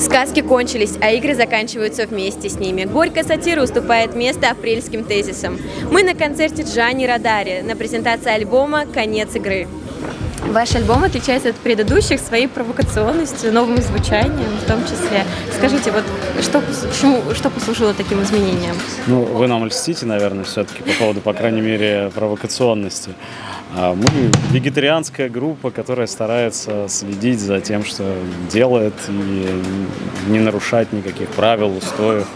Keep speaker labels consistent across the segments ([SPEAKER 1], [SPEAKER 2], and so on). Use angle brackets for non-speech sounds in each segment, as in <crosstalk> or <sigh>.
[SPEAKER 1] Сказки кончились, а игры заканчиваются вместе с ними. Горькая сатира уступает место апрельским тезисам. Мы на концерте Джани Радари на презентации альбома «Конец игры». Ваш альбом отличается от предыдущих своей провокационностью, новым звучанием в том числе. Скажите, вот что, почему, что послужило таким изменениям?
[SPEAKER 2] Ну, вы нам льстите, наверное, все-таки по поводу, по крайней мере, провокационности. А мы вегетарианская группа, которая старается следить за тем, что делает, и не нарушать никаких правил, устоев,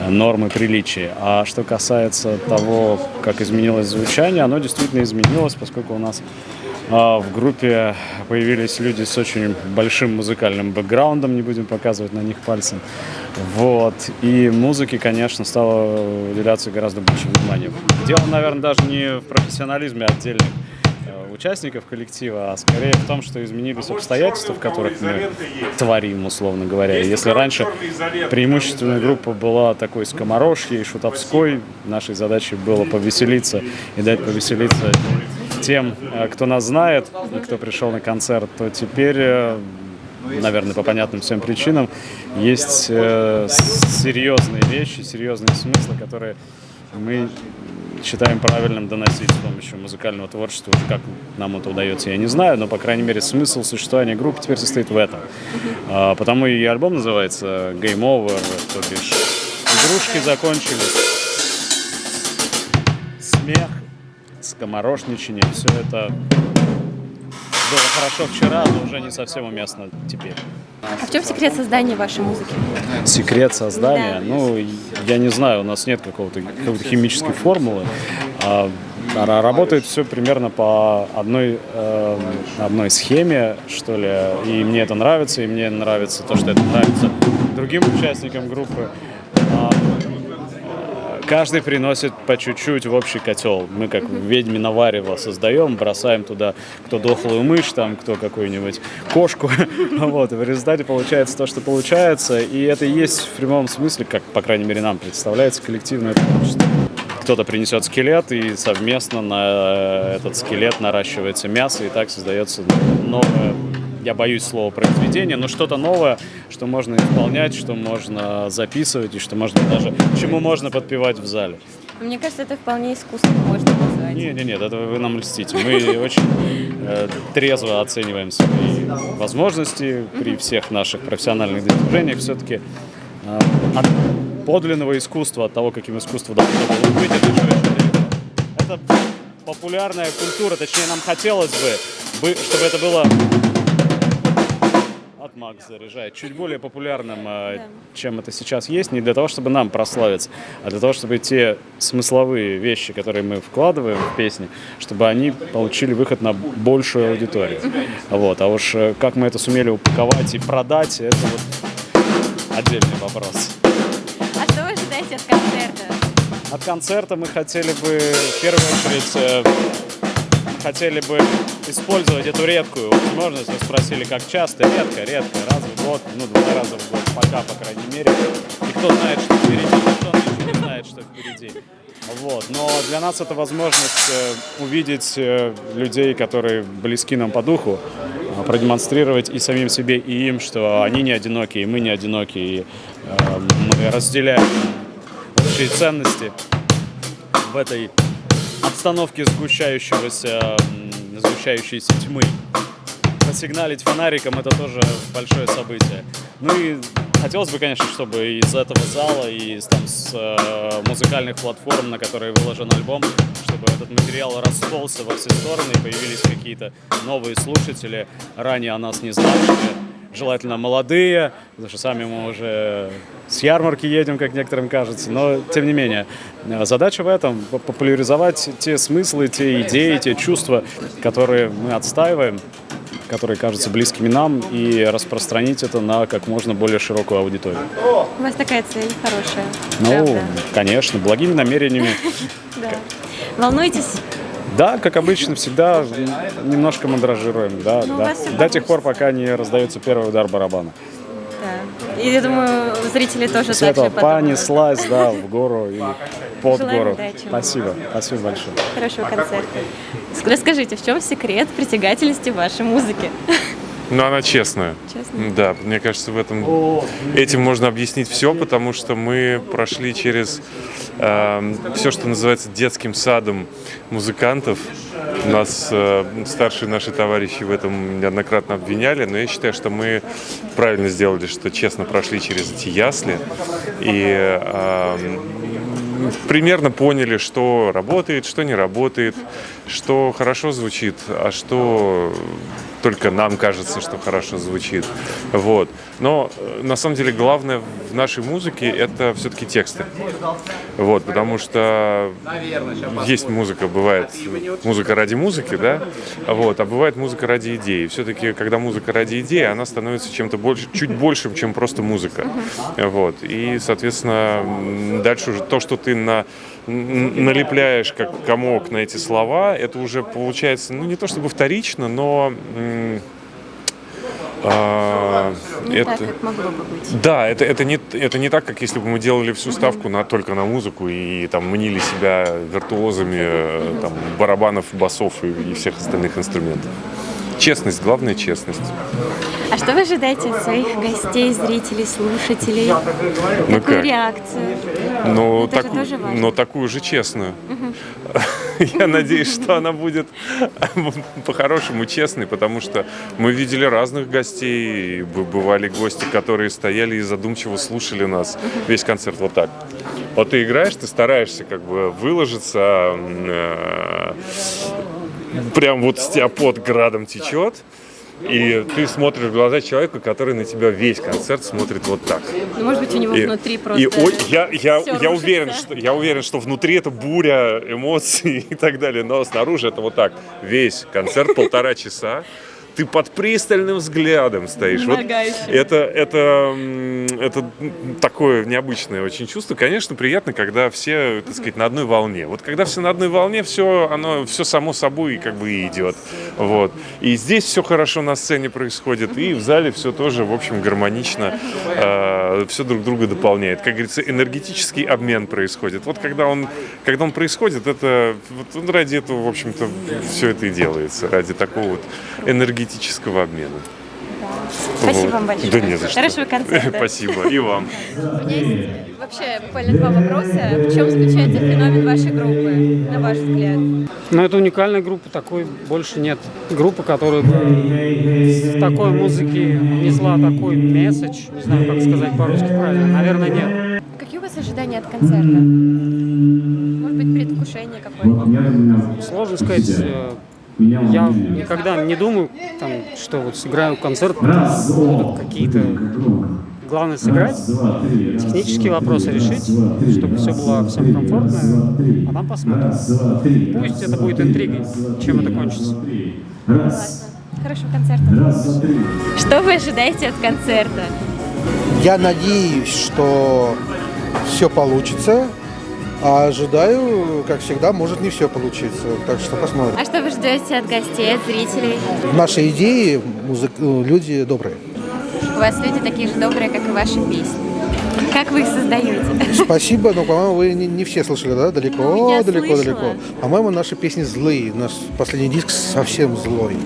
[SPEAKER 2] э, нормы приличия. А что касается того, как изменилось звучание, оно действительно изменилось, поскольку у нас в группе появились люди с очень большим музыкальным бэкграундом, не будем показывать на них пальцем. Вот. И музыке, конечно, стало уделяться гораздо больше внимания. Дело, наверное, даже не в профессионализме отдельных э, участников коллектива, а скорее в том, что изменились обстоятельства, в которых мы творим, условно говоря. Если раньше преимущественная группа была такой скоморожьей, шутовской, нашей задачей было повеселиться и дать повеселиться тем, э, кто нас знает и кто пришел на концерт, то теперь, э, наверное, по понятным всем причинам, есть э, серьезные вещи, серьезные смыслы, которые мы считаем правильным доносить с помощью музыкального творчества. Как нам это удается, я не знаю, но, по крайней мере, смысл существования группы теперь состоит в этом. А, потому и альбом называется Game Over, то бишь игрушки закончились, смех скоморошничание, все это было хорошо вчера, но уже не совсем уместно теперь.
[SPEAKER 1] А в чем секрет создания вашей музыки?
[SPEAKER 2] Секрет создания? Да. Ну, я не знаю, у нас нет какого-то какой химической формулы. А, а работает все примерно по одной, э, одной схеме, что ли. И мне это нравится, и мне нравится то, что это нравится другим участникам группы. Каждый приносит по чуть-чуть в общий котел. Мы как ведьмино варево создаем, бросаем туда кто дохлую мышь, там, кто какую-нибудь кошку. <laughs> Вот, и в результате получается то, что получается. И это и есть в прямом смысле, как, по крайней мере, нам представляется коллективное творчество кто-то принесет скелет, и совместно на этот скелет наращивается мясо, и так создается новое я боюсь слова произведение, но что-то новое, что можно исполнять, что можно записывать и что можно даже, чему можно подпевать в зале.
[SPEAKER 1] Мне кажется, это вполне искусство можно назвать.
[SPEAKER 2] Нет, нет, нет, это вы нам льстите. Мы очень э, трезво оцениваем свои возможности при всех наших профессиональных достижениях. Все-таки э, от подлинного искусства, от того, каким искусство должно было быть, это еще Это популярная культура, точнее, нам хотелось бы, чтобы это было от Макс заряжает, чуть более популярным, да. чем это сейчас есть, не для того, чтобы нам прославиться, а для того, чтобы те смысловые вещи, которые мы вкладываем в песни, чтобы они получили выход на большую аудиторию. Вот. А уж э, как мы это сумели упаковать и продать, это вот отдельный вопрос.
[SPEAKER 1] А что вы ожидаете от концерта?
[SPEAKER 2] От концерта мы хотели бы в первую очередь э, хотели бы использовать эту редкую возможность. Вы спросили, как часто? Редко, редко, раз в год, ну, два раза в год, пока, по крайней мере. И кто знает, что впереди, никто еще не знает, что впереди. <laughs> Вот. Но для нас это возможность э, увидеть э, людей, которые близки нам по духу, э, продемонстрировать и самим себе, и им, что они не одиноки, и мы не одиноки, и мы разделяем общие ценности в этой обстановке сгущающегося, сгущающейся тьмы. Посигналить фонариком это тоже большое событие. Ну и хотелось бы, конечно, чтобы из этого зала и там, с э, музыкальных платформ, на которые выложен альбом, чтобы этот материал расползся во все стороны и появились какие-то новые слушатели, ранее о нас не знавшие желательно молодые, потому что сами мы уже с ярмарки едем, как некоторым кажется, но тем не менее. Задача в этом – популяризовать те смыслы, те идеи, те чувства, которые мы отстаиваем, которые кажутся близкими нам, и распространить это на как можно более широкую аудиторию.
[SPEAKER 1] У вас такая цель хорошая.
[SPEAKER 2] Ну, правда? конечно, благими намерениями. <laughs>
[SPEAKER 1] Да.
[SPEAKER 2] Да, как обычно, всегда немножко мандражируем, да, ну, да. До тех пор, пока не раздается первый удар барабана.
[SPEAKER 1] Да. И я думаю, зрители тоже
[SPEAKER 2] С этого понеслась, да, в гору и под Желаем гору.
[SPEAKER 1] Удачи.
[SPEAKER 2] Спасибо, спасибо большое.
[SPEAKER 1] Хорошего концерта. Расскажите, в чем секрет притягательности вашей музыки?
[SPEAKER 3] Но она честная.
[SPEAKER 1] Честно?
[SPEAKER 3] Да, мне кажется, в этом этим можно объяснить все, потому что мы прошли через э, все, что называется детским садом музыкантов. Нас э, старшие наши товарищи в этом неоднократно обвиняли, но я считаю, что мы правильно сделали, что честно прошли через эти ясли и э, примерно поняли, что работает, что не работает, что хорошо звучит, а что только нам кажется, что хорошо звучит. Вот. Но э, на самом деле главное в нашей музыке это все-таки тексты. Вот, потому что есть музыка, бывает музыка ради музыки, да, вот, а бывает музыка ради идеи. Все-таки, когда музыка ради идеи, она становится чем-то больше, чуть большим, чем просто музыка. Вот. И, соответственно, дальше уже то, что ты на налепляешь как комок на эти слова, это уже получается, ну не то чтобы вторично, но
[SPEAKER 1] а, не это, так, как могло бы быть.
[SPEAKER 3] Да, это, это, не, это не так, как если бы мы делали всю ставку на, только на музыку и там мнили себя виртуозами э, там, барабанов, басов и, и всех остальных инструментов. Честность, главная честность.
[SPEAKER 1] А что вы ожидаете от своих гостей, зрителей, слушателей? Ну Какую как? реакцию?
[SPEAKER 3] Ну, так, но такую же честную. <laughs> Я надеюсь, что она будет <laughs> по-хорошему честной, потому что мы видели разных гостей. Бывали гости, которые стояли и задумчиво слушали нас весь концерт вот так. Вот ты играешь, ты стараешься как бы выложиться, э, прям вот с тебя под градом течет, и ты смотришь в глаза человека, который на тебя весь концерт смотрит вот так.
[SPEAKER 1] Ну, может быть, у него и, внутри просто.
[SPEAKER 3] И о, я, я, я, уверен, что, я уверен, что внутри это буря эмоций <laughs> и так далее, но снаружи это вот так. Весь концерт полтора часа ты под пристальным взглядом стоишь. Вот это, это, это такое необычное очень чувство. Конечно, приятно, когда все, так сказать, на одной волне. Вот когда все на одной волне, все, оно, все само собой как бы идет. Вот. И здесь все хорошо на сцене происходит, и в зале все тоже, в общем, гармонично, э, все друг друга дополняет. Как говорится, энергетический обмен происходит. Вот когда он, когда он происходит, это вот ради этого, в общем-то, все это и делается. Ради такого вот энергетического энергетического обмена.
[SPEAKER 1] Спасибо вот. вам большое.
[SPEAKER 3] Да не за что.
[SPEAKER 1] Хорошего концерта. <laughs>
[SPEAKER 3] Спасибо. И вам.
[SPEAKER 1] У меня есть вообще буквально два вопроса. В чем заключается феномен вашей группы, на ваш взгляд?
[SPEAKER 4] Ну, это уникальная группа, такой больше нет. Группа, которая в такой музыке несла такой месседж, не знаю, как сказать по-русски правильно, наверное, нет.
[SPEAKER 1] Какие у вас ожидания от концерта? Может быть, предвкушение какое-то?
[SPEAKER 4] Сложно сказать я никогда не думаю, там, что вот сыграю концерт, будут какие-то... Главное сыграть, технические вопросы решить, чтобы все было всем комфортно, а там посмотрим. Пусть это будет интригой, чем это кончится.
[SPEAKER 1] Хорошего концерта. Что вы ожидаете от концерта?
[SPEAKER 5] Я надеюсь, что все получится. А ожидаю, как всегда, может не все получиться. Так что посмотрим.
[SPEAKER 1] А что вы ждете от гостей, от зрителей?
[SPEAKER 5] Наши идеи музык... люди добрые.
[SPEAKER 1] У вас люди такие же добрые, как и ваши песни. Как вы их создаете?
[SPEAKER 5] Спасибо, но, по-моему, вы не, не все слышали, да? Далеко,
[SPEAKER 1] ну,
[SPEAKER 5] далеко,
[SPEAKER 1] слышала.
[SPEAKER 5] далеко. По-моему, наши песни злые. Наш последний диск совсем злой.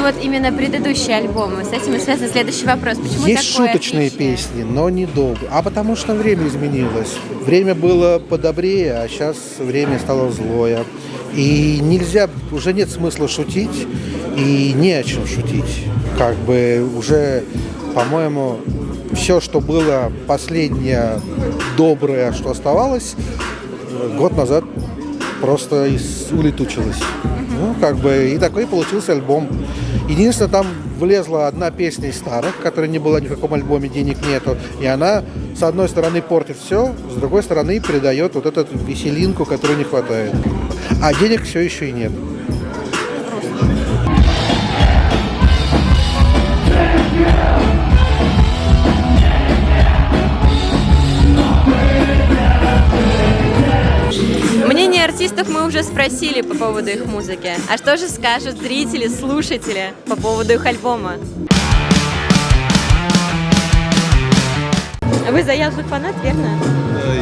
[SPEAKER 1] Ну вот именно предыдущие альбомы. С этим и связан следующий вопрос. Почему
[SPEAKER 5] Есть
[SPEAKER 1] такое
[SPEAKER 5] шуточные
[SPEAKER 1] отличие?
[SPEAKER 5] песни, но недолго. А потому что время изменилось. Время было подобрее, а сейчас время стало злое. И нельзя, уже нет смысла шутить, и не о чем шутить. Как бы уже, по-моему, все, что было последнее доброе, что оставалось, год назад просто улетучилось. Ну, как бы, и такой получился альбом. Единственное, там влезла одна песня из старых, которая не была ни в каком альбоме, денег нету. И она, с одной стороны, портит все, с другой стороны, передает вот эту веселинку, которой не хватает. А денег все еще и нет.
[SPEAKER 1] Артистов мы уже спросили по поводу их музыки. А что же скажут зрители, слушатели по поводу их альбома? Вы заядлый фанат, верно?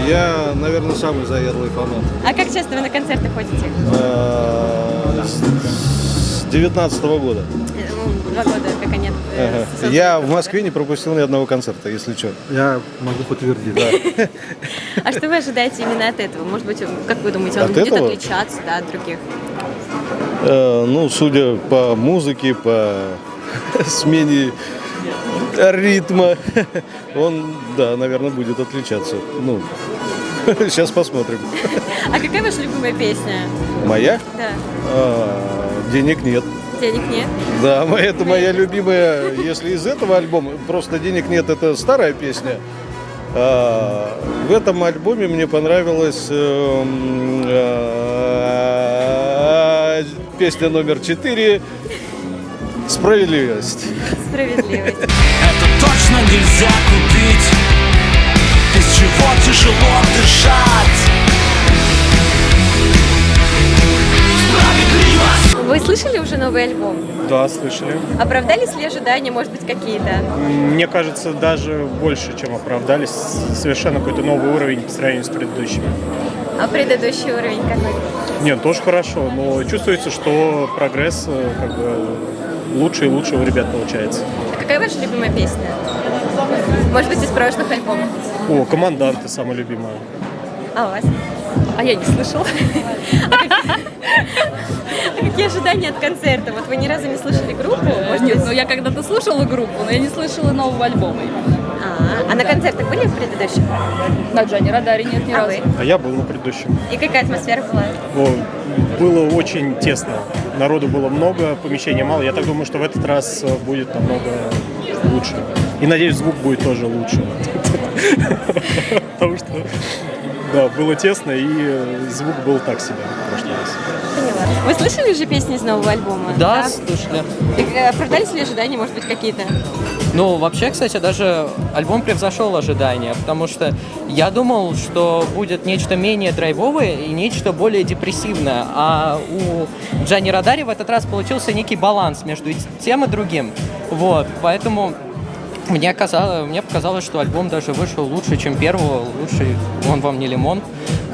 [SPEAKER 6] Я, наверное, самый заядлый фанат.
[SPEAKER 1] А как часто вы на концерты ходите?
[SPEAKER 6] Э, с 19 года.
[SPEAKER 1] Ну, два года, как они
[SPEAKER 6] Ага. Я в Москве не пропустил ни одного концерта, если что.
[SPEAKER 5] Я могу подтвердить. <laughs>
[SPEAKER 1] А что вы ожидаете именно от этого? Может быть, как вы думаете, он
[SPEAKER 6] От
[SPEAKER 1] будет
[SPEAKER 6] этого?
[SPEAKER 1] отличаться да, от других?
[SPEAKER 6] Э, ну, судя по музыке, по <laughs> смене ритма, <laughs> он, да, наверное, будет отличаться. Ну, сейчас посмотрим.
[SPEAKER 1] А какая ваша любимая песня?
[SPEAKER 6] Моя?
[SPEAKER 1] Да.
[SPEAKER 6] А, денег нет.
[SPEAKER 1] Денег нет?
[SPEAKER 6] Да, это моя любимая, если из этого альбома, просто денег нет, это старая песня. А, в этом альбоме мне понравилась эм, а, песня номер четыре «Справедливость».
[SPEAKER 1] Справедливость.
[SPEAKER 7] Это точно нельзя купить Без чего тяжело дышать
[SPEAKER 1] Вы слышали уже новый альбом?
[SPEAKER 8] Да, слышали.
[SPEAKER 1] Оправдались ли ожидания, может быть, какие-то?
[SPEAKER 8] Мне кажется, даже больше, чем оправдались. Совершенно какой-то новый уровень по сравнению с предыдущими.
[SPEAKER 1] А предыдущий уровень какой?
[SPEAKER 8] Нет, тоже хорошо, но чувствуется, что прогресс э, как бы лучше и лучше у ребят получается.
[SPEAKER 1] А какая ваша любимая песня? Может быть, из прошлых альбомов?
[SPEAKER 8] О, команданты самая любимая.
[SPEAKER 1] А у вас? А я не слышала. А какие ожидания от концерта? Вот вы ни разу не слышали группу? Может
[SPEAKER 9] Нет,
[SPEAKER 1] быть,
[SPEAKER 9] ну я когда-то слушала группу, но я не слышала нового альбома.
[SPEAKER 1] А, а на концертах были в предыдущих?
[SPEAKER 9] На Джане Радаре нет ни
[SPEAKER 1] А
[SPEAKER 9] разу.
[SPEAKER 8] А я был на предыдущем.
[SPEAKER 1] И какая атмосфера была?
[SPEAKER 8] Было очень тесно. Народу было много, помещения мало. Я так думаю, что в этот раз э, будет намного лучше. И надеюсь, звук будет тоже лучше. <laughs> Потому что, да, было тесно, и э, звук был так себе в прошлый раз.
[SPEAKER 1] Поняла. Вы слышали уже песни из нового альбома?
[SPEAKER 10] Да, слушали.
[SPEAKER 1] И, э, Оправдались ли ожидания, может быть, какие-то?
[SPEAKER 10] Ну, вообще, кстати, даже альбом превзошел ожидания, потому что я думал, что будет нечто менее драйвовое и нечто более депрессивное, а у Джани Радари в этот раз получился некий баланс между тем и другим. Вот, поэтому мне, казалось, мне показалось, что альбом даже вышел лучше, чем первого, лучше он вам не лимон.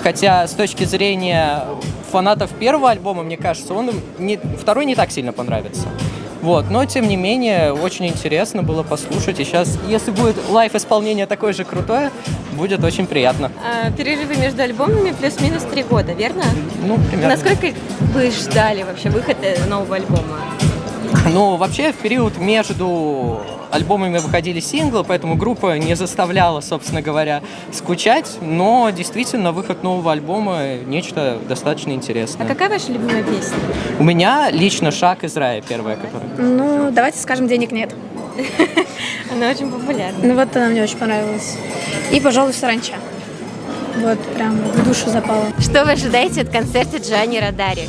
[SPEAKER 10] Хотя с точки зрения фанатов первого альбома, мне кажется, он не, второй не так сильно понравится. Вот, но тем не менее, очень интересно было послушать. И сейчас, если будет лайв-исполнение такое же крутое, будет очень приятно.
[SPEAKER 1] А, перерывы между альбомами плюс-минус три года, верно?
[SPEAKER 10] Ну, примерно.
[SPEAKER 1] Насколько вы ждали вообще выхода нового альбома?
[SPEAKER 10] Ну, вообще, в период между альбомами выходили синглы, поэтому группа не заставляла, собственно говоря, скучать, но действительно выход нового альбома нечто достаточно
[SPEAKER 1] А
[SPEAKER 10] интересное.
[SPEAKER 1] какая ваша любимая песня?
[SPEAKER 10] У меня лично «Шаг из рая» первая, которая.
[SPEAKER 9] Ну, давайте скажем, денег нет. <laughs>
[SPEAKER 1] Она очень популярна.
[SPEAKER 9] Ну вот она мне очень понравилась. И, пожалуй, саранча. Вот, прям в душу запала.
[SPEAKER 1] Что вы ожидаете от концерта Джани Радари?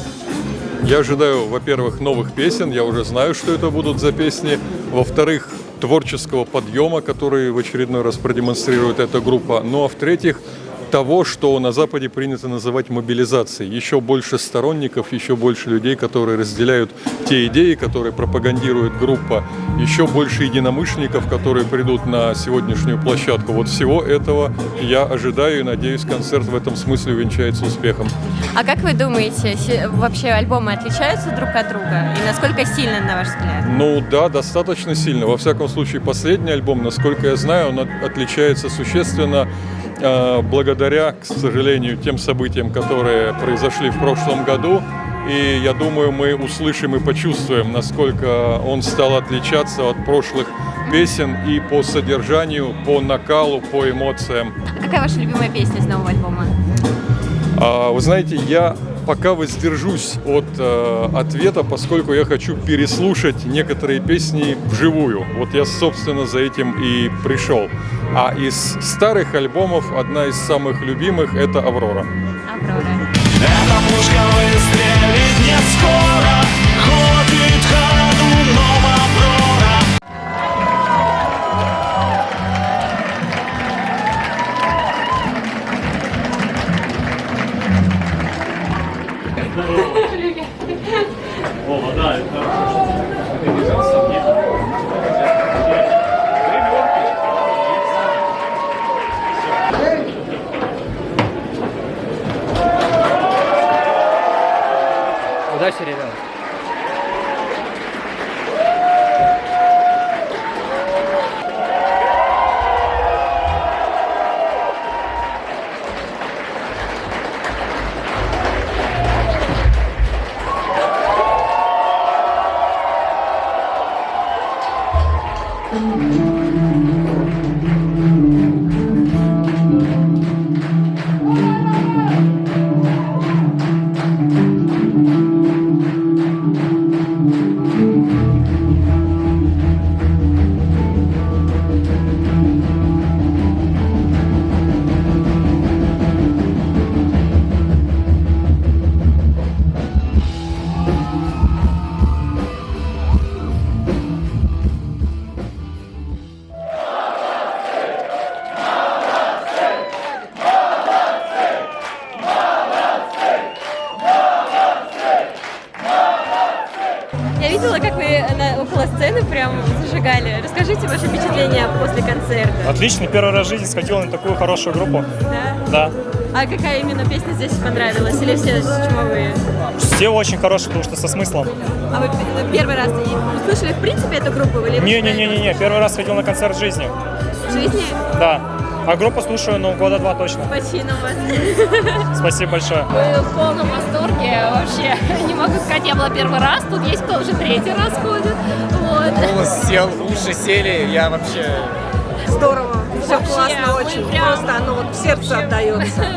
[SPEAKER 11] Я ожидаю, во-первых, новых песен, я уже знаю, что это будут за песни. Во-вторых, творческого подъема, который в очередной раз продемонстрирует эта группа. Ну а в-третьих, того, что на Западе принято называть мобилизацией. Еще больше сторонников, еще больше людей, которые разделяют те идеи, которые пропагандирует группа, еще больше единомышленников, которые придут на сегодняшнюю площадку. Вот всего этого я ожидаю и надеюсь, концерт в этом смысле увенчается успехом.
[SPEAKER 1] А как вы думаете, вообще альбомы отличаются друг от друга? И насколько сильно, на ваш взгляд?
[SPEAKER 11] Ну да, достаточно сильно. Во всяком случае, последний альбом, насколько я знаю, он от- отличается существенно э, благодаря, к сожалению, тем событиям, которые произошли в прошлом году. И я думаю, мы услышим и почувствуем, насколько он стал отличаться от прошлых песен и по содержанию, по накалу, по эмоциям.
[SPEAKER 1] А какая ваша любимая песня из нового альбома?
[SPEAKER 11] А, Вы знаете, я пока воздержусь от э, ответа, поскольку я хочу переслушать некоторые песни вживую. Вот я, собственно, за этим и пришел. А из старых альбомов одна из самых любимых – это «Аврора».
[SPEAKER 1] Аврора.
[SPEAKER 7] Эта пушка выстрелит не скоро Ходит ходуном
[SPEAKER 12] Отлично, первый раз в жизни сходил на такую хорошую группу.
[SPEAKER 1] Да?
[SPEAKER 12] Да.
[SPEAKER 1] А какая именно песня здесь понравилась? Или все чумовые?
[SPEAKER 12] Все очень хорошие, потому что со смыслом.
[SPEAKER 1] А вы первый раз услышали в принципе эту группу? Или
[SPEAKER 12] Не-не-не-не, первый раз ходил на концерт в жизни.
[SPEAKER 1] в жизни?
[SPEAKER 12] Да. А группу слушаю, ну, года два точно.
[SPEAKER 1] Почину вас.
[SPEAKER 12] Спасибо большое.
[SPEAKER 13] Мы в полном восторге вообще. <laughs> Не могу сказать, я была первый раз, тут есть кто уже третий раз ходит. Вот.
[SPEAKER 14] Голос сел, уши сели, я вообще...
[SPEAKER 15] Здорово, все классно, очень просто, оно вот в сердце отдается. <laughs>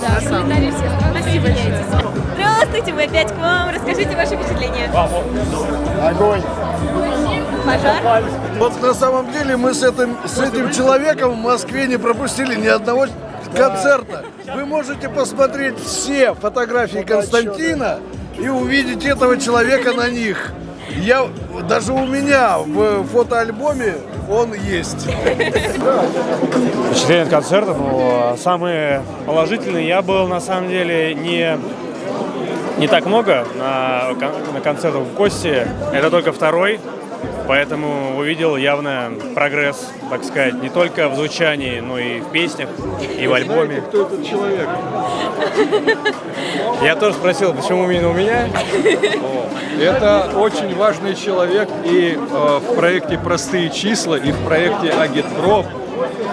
[SPEAKER 13] Да, благодарю всех. Спасибо большое.
[SPEAKER 1] Здравствуйте, мы опять к вам. Расскажите ваши впечатления.
[SPEAKER 6] Огонь.
[SPEAKER 1] Пожар?
[SPEAKER 6] Вот на самом деле мы с этим, с этим человеком в Москве не пропустили ни одного концерта. Вы можете посмотреть все фотографии Константина и увидеть этого человека на них. Я, даже у меня в фотоальбоме он есть.
[SPEAKER 16] Впечатление от концерта, ну, самые положительные. Я был, на самом деле, не, не так много на, на концертах в Кости. Это только второй. Поэтому увидел явно прогресс, так сказать, не только в звучании, но и в песнях, и в альбоме.
[SPEAKER 6] Кто этот человек?
[SPEAKER 16] Я тоже спросил, почему именно у меня.
[SPEAKER 11] Это очень важный человек и э, в проекте «Простые числа», и в проекте «Агитпроп».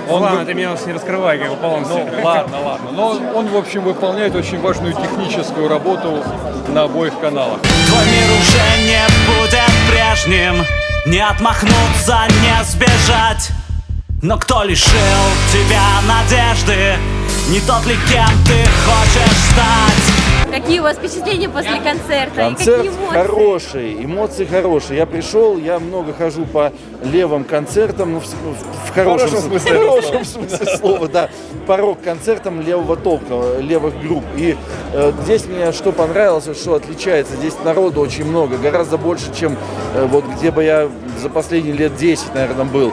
[SPEAKER 16] Он ладно, ты меня не раскрывай, как бы полностью.
[SPEAKER 11] Ну, ладно, ладно. Но он, в общем, выполняет очень важную техническую работу на обоих каналах.
[SPEAKER 7] Твой мир уже не будет прежним Не отмахнуться, не сбежать Но кто лишил тебя надежды? Не тот ли, кем ты хочешь стать?
[SPEAKER 1] Какие у вас впечатления после концерта? и
[SPEAKER 17] Концерт
[SPEAKER 1] какие эмоции?
[SPEAKER 17] хороший, эмоции хорошие. Я пришел, я много хожу по левым концертам, ну, в, в- в хорошем,
[SPEAKER 11] хорошем
[SPEAKER 17] смысле, в хорошем смысле слова, да, по рок-концертам левого толка, левых групп. И э, здесь мне что понравилось, что отличается, здесь народу очень много, гораздо больше, чем э, вот где бы я за последние лет 10, наверное, был.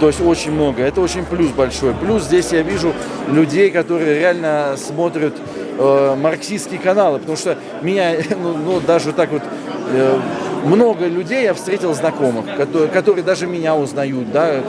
[SPEAKER 17] То есть очень много. Это очень плюс большой. Плюс здесь я вижу людей, которые реально смотрят э, марксистские каналы, потому что меня, <laughs> ну, ну, даже так вот, э, много людей я встретил знакомых, которые, которые даже меня узнают, да,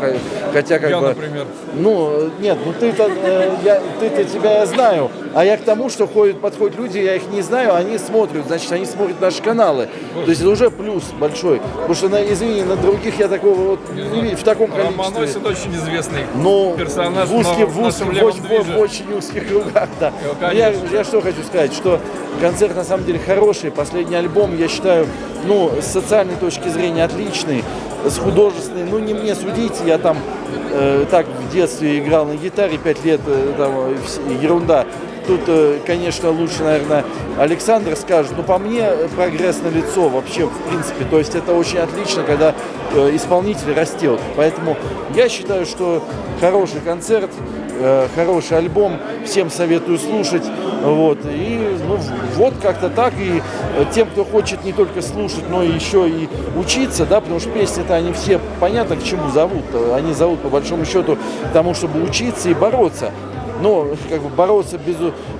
[SPEAKER 17] хотя как
[SPEAKER 11] Я,
[SPEAKER 17] бы...
[SPEAKER 11] например.
[SPEAKER 17] Ну, нет, ну ты-то, э, я, ты-то тебя я знаю, а я к тому, что ходят, подходят люди, я их не знаю, они смотрят, значит, они смотрят наши каналы. То есть это уже плюс большой, потому что, на, извини, на других я такого вот не видел, в таком количестве.
[SPEAKER 11] Романосин очень известный
[SPEAKER 17] Ну,
[SPEAKER 11] персонаж
[SPEAKER 17] в узких,
[SPEAKER 11] в
[SPEAKER 17] узких, в, очень- в- очень узких кругах, да.
[SPEAKER 11] Ну,
[SPEAKER 17] я, я что хочу сказать, что концерт на самом деле хороший, последний альбом, я считаю, ну, с социальной точки зрения отличный, с художественной, ну, не мне судить, я там э, так в детстве играл на гитаре, пять лет, э, там, э, ерунда. Тут, э, конечно, лучше, наверное, Александр скажет, но по мне э, прогресс на лицо вообще, в принципе. То есть это очень отлично, когда э, исполнитель растет. Поэтому я считаю, что хороший концерт, э, хороший альбом, всем советую слушать. Вот. И ну, вот как-то так. И э, тем, кто хочет не только слушать, но еще и учиться, да, потому что песни-то они все понятно к чему зовут. Они зовут по большому счету к тому, чтобы учиться и бороться. Но как бы бороться без,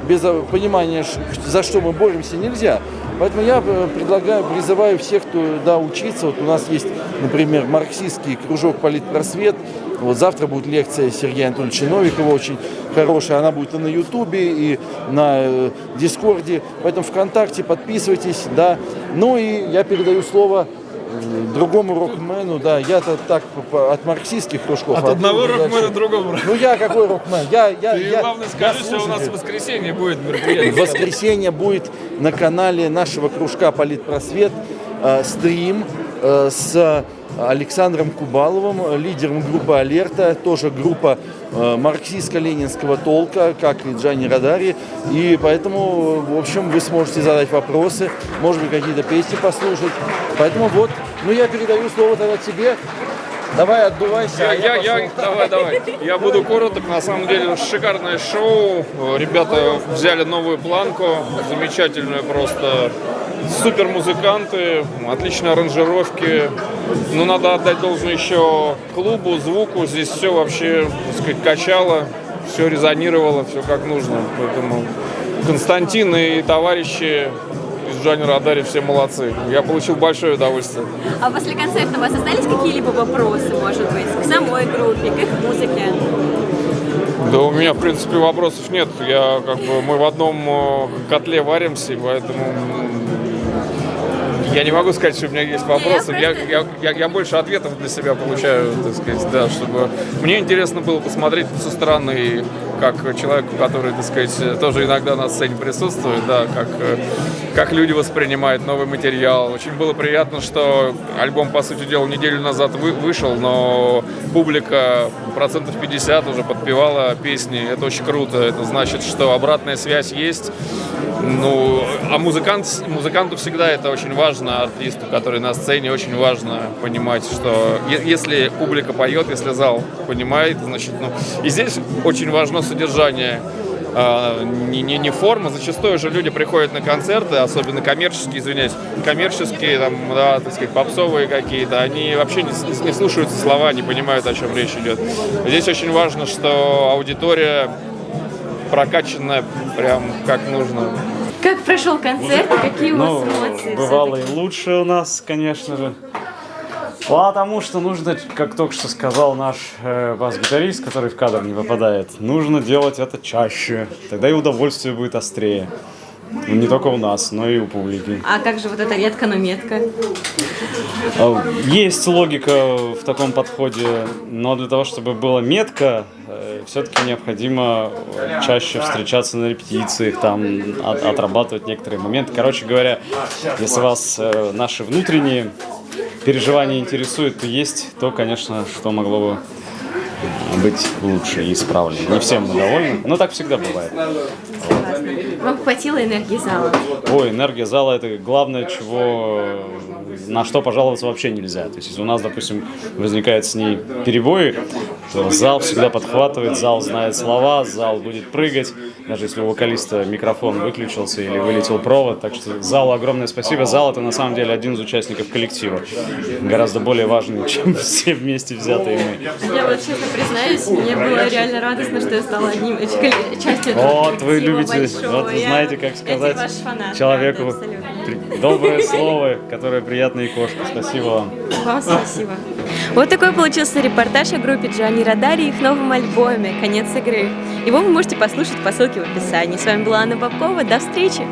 [SPEAKER 17] без понимания, ш- за что мы боремся, нельзя. Поэтому я э, предлагаю, призываю всех, кто да, учиться. Вот у нас есть, например, марксистский кружок «Политпросвет». Вот завтра будет лекция Сергея Анатольевича Новикова, очень хорошая. Она будет и на Ютубе, и на э, Дискорде. Поэтому ВКонтакте подписывайтесь, да. Ну и я передаю слово другому рокмену, да, я-то так от марксистских кружков.
[SPEAKER 18] От
[SPEAKER 17] а
[SPEAKER 18] одного рокмена
[SPEAKER 17] дальше.
[SPEAKER 18] другому.
[SPEAKER 17] Ну я какой рокмен? Я, я,
[SPEAKER 18] Ты
[SPEAKER 17] я,
[SPEAKER 18] главное
[SPEAKER 17] я
[SPEAKER 18] скажи, что у нас в воскресенье будет
[SPEAKER 17] В
[SPEAKER 18] мероприятие. <laughs>
[SPEAKER 17] воскресенье будет на канале нашего кружка «Политпросвет» э, стрим э, с Александром Кубаловым, лидером группы «Алерта», тоже группа э, марксистско-ленинского толка, как и Джани Радари. И поэтому, в общем, вы сможете задать вопросы, может быть, какие-то песни послушать. Поэтому вот, ну я передаю слово тогда тебе. Давай, отдувайся.
[SPEAKER 18] Я,
[SPEAKER 17] а
[SPEAKER 18] я, я, давай, давай. Я буду короток. На самом деле шикарное шоу. Ребята взяли новую планку, замечательную просто. Супер музыканты, отличные аранжировки. Но надо отдать должное еще клубу, звуку. Здесь все вообще, так сказать, качало, все резонировало, все как нужно. Поэтому Константин и товарищи из Джани Радари, все молодцы. Я получил большое удовольствие.
[SPEAKER 1] А после концерта у вас остались какие-либо вопросы, может быть, к самой группе, к их музыке?
[SPEAKER 18] Да у меня, в принципе, вопросов нет. Я как бы мы в одном э, котле варимся, поэтому я не могу сказать, что у меня есть вопросы. Я, я, я, я больше ответов для себя получаю, так сказать, да, чтобы мне интересно было посмотреть со стороны, как человеку, который, так сказать, тоже иногда на сцене присутствует, да, как, как люди воспринимают новый материал. Очень было приятно, что альбом, по сути дела, неделю назад вы, вышел, но публика процентов 50 уже подпевала песни. Это очень круто. Это значит, что обратная связь есть. Ну, а музыкант, музыканту всегда это очень важно, артисту, который на сцене, очень важно понимать, что если публика поет, если зал понимает, значит, ну, и здесь очень важно содержание а, не, не, не форма. Зачастую же люди приходят на концерты, особенно коммерческие, извиняюсь, коммерческие, там, да, так сказать, попсовые какие-то, они вообще не, не слушаются слова, не понимают, о чем речь идет. Здесь очень важно, что аудитория прокачанная прям как нужно.
[SPEAKER 1] Как прошел концерт и какие у вас
[SPEAKER 2] Ну,
[SPEAKER 1] эмоции?
[SPEAKER 2] бывало и лучше у нас, конечно же. Потому что нужно, как только что сказал наш э, бас-гитарист, который в кадр не попадает, нужно делать это чаще. Тогда и удовольствие будет острее. Ну, Не только у нас, но и у публики.
[SPEAKER 1] А как же вот эта редко, но метка?
[SPEAKER 2] А, Есть логика в таком подходе, но для того, чтобы было метко, все-таки необходимо э, чаще встречаться на репетициях, там от- отрабатывать некоторые моменты. Короче говоря, если вас э, наши внутренние переживания интересуют, то есть то, конечно, что могло бы быть лучше и исправлено. Не всем мы довольны, но так всегда бывает.
[SPEAKER 1] Согласна. Вам хватило энергии зала?
[SPEAKER 2] Ой, энергия зала это главное, чего на что пожаловаться вообще нельзя. То есть, если у нас, допустим, возникает с ней перебои, то зал всегда подхватывает, зал знает слова, зал будет прыгать, даже если у вокалиста микрофон выключился или вылетел провод. Так что залу огромное спасибо. Зал это на самом деле один из участников коллектива. Гораздо более важный, <laughs> чем все вместе взятые мы.
[SPEAKER 1] Я вот честно признаюсь, мне было реально радостно, что я стала одним частью этого
[SPEAKER 2] Вот вы любите, вот вы знаете, как сказать человеку при- доброе слово, которое приятно и кошка. Спасибо вам.
[SPEAKER 1] Вам спасибо. Вот такой получился репортаж о группе Джани Радари и их новом альбоме «Конец игры». Его вы можете послушать по ссылке в описании. С вами была Анна Бабкова. До встречи!